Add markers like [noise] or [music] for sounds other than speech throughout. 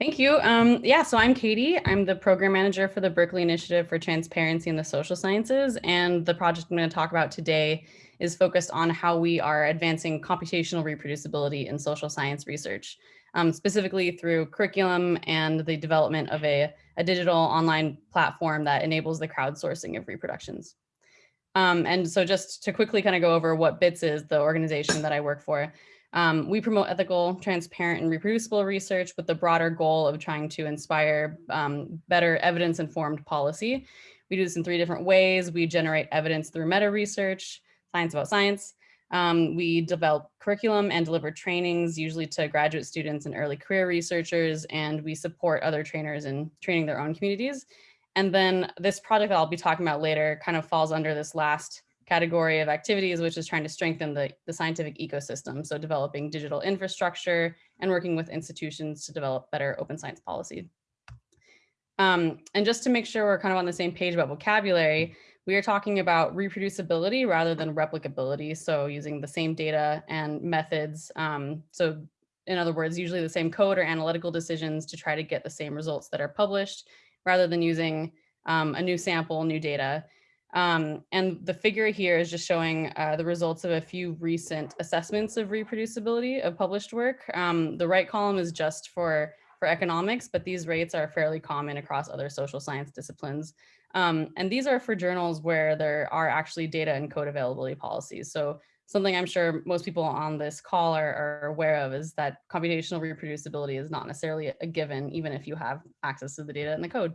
Thank you. Um, yeah, so I'm Katie. I'm the program manager for the Berkeley Initiative for Transparency in the Social Sciences. And the project I'm going to talk about today is focused on how we are advancing computational reproducibility in social science research, um, specifically through curriculum and the development of a, a digital online platform that enables the crowdsourcing of reproductions. Um, and so just to quickly kind of go over what BITSS is, the organization that I work for, um, we promote ethical, transparent, and reproducible research with the broader goal of trying to inspire um, better evidence-informed policy. We do this in three different ways. We generate evidence through meta research, science about science. Um, we develop curriculum and deliver trainings, usually to graduate students and early career researchers, and we support other trainers in training their own communities. And then this project that I'll be talking about later kind of falls under this last category of activities, which is trying to strengthen the, the scientific ecosystem. So developing digital infrastructure and working with institutions to develop better open science policy. Um, and just to make sure we're kind of on the same page about vocabulary, we are talking about reproducibility rather than replicability. So using the same data and methods. Um, so in other words, usually the same code or analytical decisions to try to get the same results that are published rather than using um, a new sample, new data. Um, and the figure here is just showing uh, the results of a few recent assessments of reproducibility of published work. Um, the right column is just for, for economics, but these rates are fairly common across other social science disciplines. Um, and these are for journals where there are actually data and code availability policies. So something I'm sure most people on this call are, are aware of is that computational reproducibility is not necessarily a given, even if you have access to the data and the code.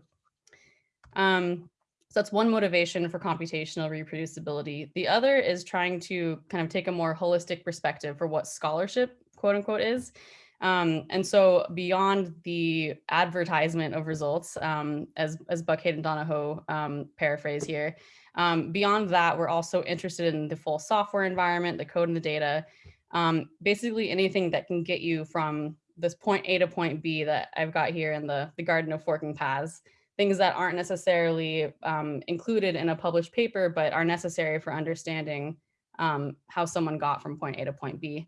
Um, so that's one motivation for computational reproducibility. The other is trying to kind of take a more holistic perspective for what scholarship, quote unquote, is. Um, and so beyond the advertisement of results, um, as, as Buckheit and Donoho um, paraphrase here, um, beyond that, we're also interested in the full software environment, the code and the data, um, basically anything that can get you from this point A to point B that I've got here in the, the Garden of Forking Paths things that aren't necessarily um, included in a published paper, but are necessary for understanding um, how someone got from point A to point B.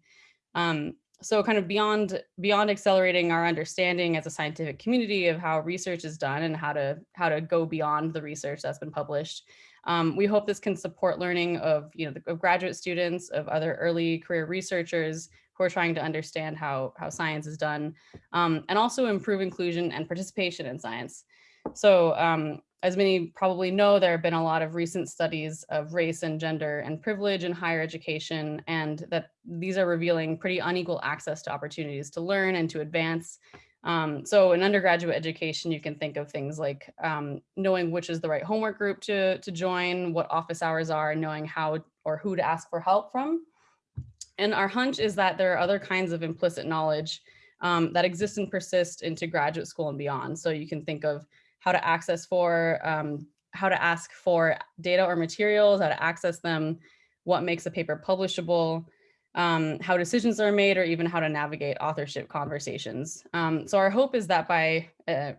Um, so kind of beyond beyond accelerating our understanding as a scientific community of how research is done and how to how to go beyond the research that's been published. Um, we hope this can support learning of you know the, of graduate students, of other early career researchers who are trying to understand how how science is done, um, and also improve inclusion and participation in science. So um, as many probably know, there have been a lot of recent studies of race and gender and privilege in higher education, and that these are revealing pretty unequal access to opportunities to learn and to advance. Um, so in undergraduate education, you can think of things like um, knowing which is the right homework group to, to join, what office hours are, knowing how or who to ask for help from. And our hunch is that there are other kinds of implicit knowledge um, that exist and persist into graduate school and beyond. So you can think of how to access for, um, how to ask for data or materials, how to access them, what makes a paper publishable, um, how decisions are made, or even how to navigate authorship conversations. Um, so our hope is that by uh,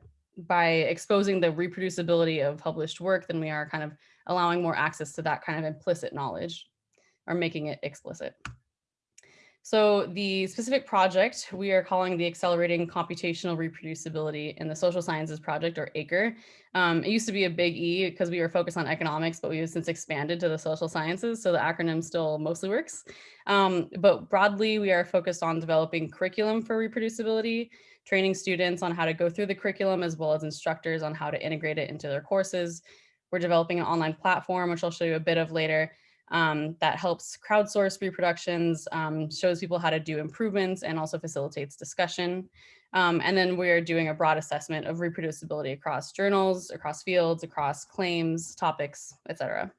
by exposing the reproducibility of published work, then we are kind of allowing more access to that kind of implicit knowledge or making it explicit. So the specific project we are calling the Accelerating Computational Reproducibility in the Social Sciences Project, or ACRE. Um, it used to be a big E because we were focused on economics, but we've since expanded to the social sciences, so the acronym still mostly works. Um, but broadly, we are focused on developing curriculum for reproducibility, training students on how to go through the curriculum, as well as instructors on how to integrate it into their courses. We're developing an online platform, which I'll show you a bit of later, um, that helps crowdsource reproductions, um, shows people how to do improvements and also facilitates discussion. Um, and then we're doing a broad assessment of reproducibility across journals, across fields, across claims, topics, etc.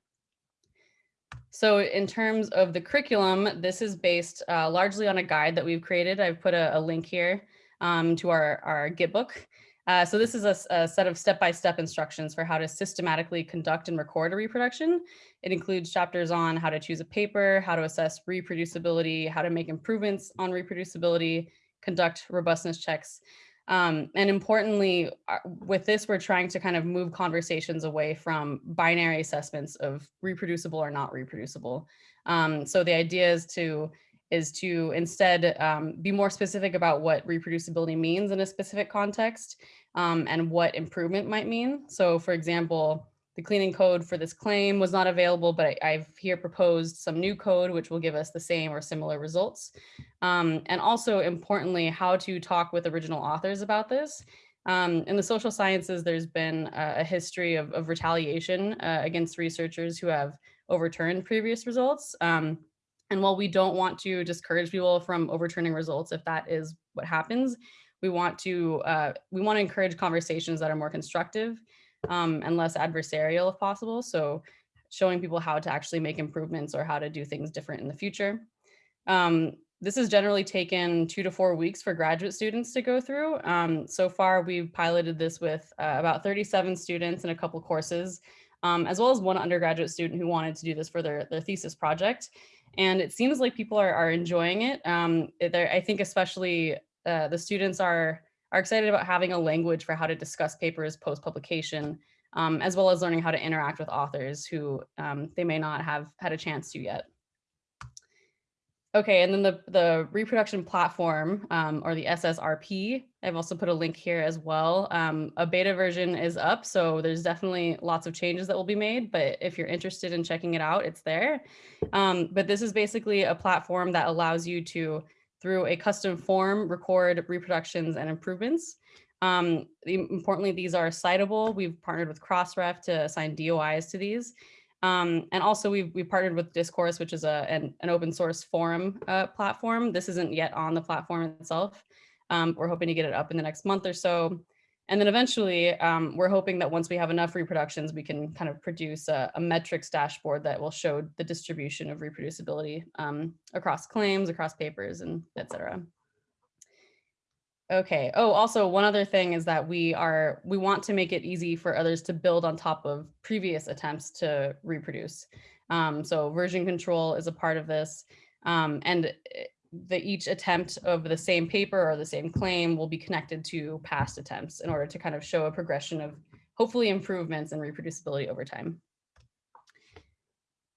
So in terms of the curriculum, this is based uh, largely on a guide that we've created. I've put a, a link here um, to our, our Git book. Uh, so this is a, a set of step-by-step -step instructions for how to systematically conduct and record a reproduction. It includes chapters on how to choose a paper, how to assess reproducibility, how to make improvements on reproducibility, conduct robustness checks. Um, and importantly, uh, with this, we're trying to kind of move conversations away from binary assessments of reproducible or not reproducible. Um, so the idea is to is to instead um, be more specific about what reproducibility means in a specific context um, and what improvement might mean. So for example, the cleaning code for this claim was not available, but I, have here proposed some new code which will give us the same or similar results. Um, and also importantly, how to talk with original authors about this. Um, in the social sciences, there's been a, history of, of retaliation uh, against researchers who have overturned previous results. Um, and while we don't want to discourage people from overturning results, if that is what happens, we want to uh, we want to encourage conversations that are more constructive um, and less adversarial if possible. So showing people how to actually make improvements or how to do things different in the future. Um, this has generally taken two to four weeks for graduate students to go through. Um, so far, we've piloted this with uh, about 37 students in a couple courses, um, as well as one undergraduate student who wanted to do this for their, their thesis project. And it seems like people are, are enjoying it. Um, I think especially uh, the students are are excited about having a language for how to discuss papers post-publication, um, as well as learning how to interact with authors who um, they may not have had a chance to yet. Okay, and then the, the reproduction platform um, or the SSRP, I've also put a link here as well. Um, a beta version is up, so there's definitely lots of changes that will be made, but if you're interested in checking it out, it's there. Um, but this is basically a platform that allows you to through a custom form, record reproductions and improvements. Um, importantly, these are citable. We've partnered with Crossref to assign DOIs to these. Um, and also we've, we've partnered with Discourse, which is a, an, an open source forum uh, platform. This isn't yet on the platform itself. Um, we're hoping to get it up in the next month or so. And then eventually, um, we're hoping that once we have enough reproductions, we can kind of produce a, a metrics dashboard that will show the distribution of reproducibility um, across claims, across papers, and et cetera. Okay. Oh, also one other thing is that we are we want to make it easy for others to build on top of previous attempts to reproduce. Um, so version control is a part of this. Um, and eh, the each attempt of the same paper or the same claim will be connected to past attempts in order to kind of show a progression of hopefully improvements in reproducibility over time.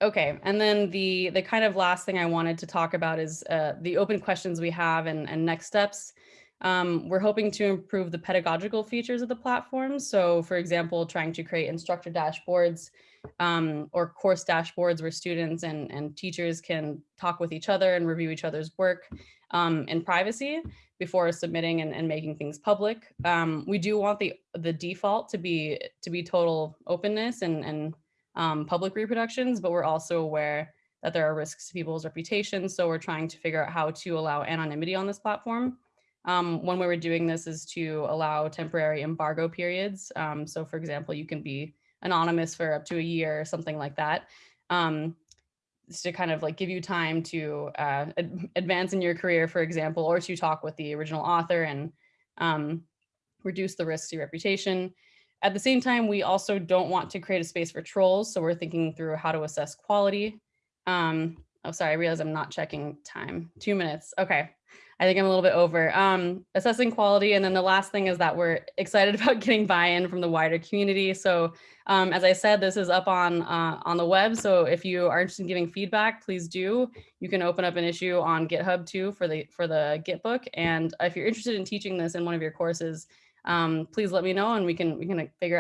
Okay, and then the the kind of last thing I wanted to talk about is uh, the open questions we have and, and next steps. Um, we're hoping to improve the pedagogical features of the platform. So for example, trying to create instructor dashboards um, or course dashboards where students and, and teachers can talk with each other and review each other's work um, in privacy before submitting and, and making things public. Um, we do want the the default to be to be total openness and, and um, public reproductions, but we're also aware that there are risks to people's reputations. So we're trying to figure out how to allow anonymity on this platform. Um, one way we're doing this is to allow temporary embargo periods. Um, so for example, you can be anonymous for up to a year or something like that. Um, to kind of like give you time to uh, ad advance in your career, for example, or to talk with the original author and um, reduce the risk to your reputation. At the same time, we also don't want to create a space for trolls. So we're thinking through how to assess quality. Um, oh, sorry, I realize I'm not checking time. Two minutes. Okay. I think I'm a little bit over. Um, assessing quality. And then the last thing is that we're [laughs] excited about getting buy-in from the wider community. So um, as I said, this is up on uh, on the web. So if you are interested in giving feedback, please do. You can open up an issue on GitHub too for the for the Git book. And if you're interested in teaching this in one of your courses, um, please let me know and we can we can figure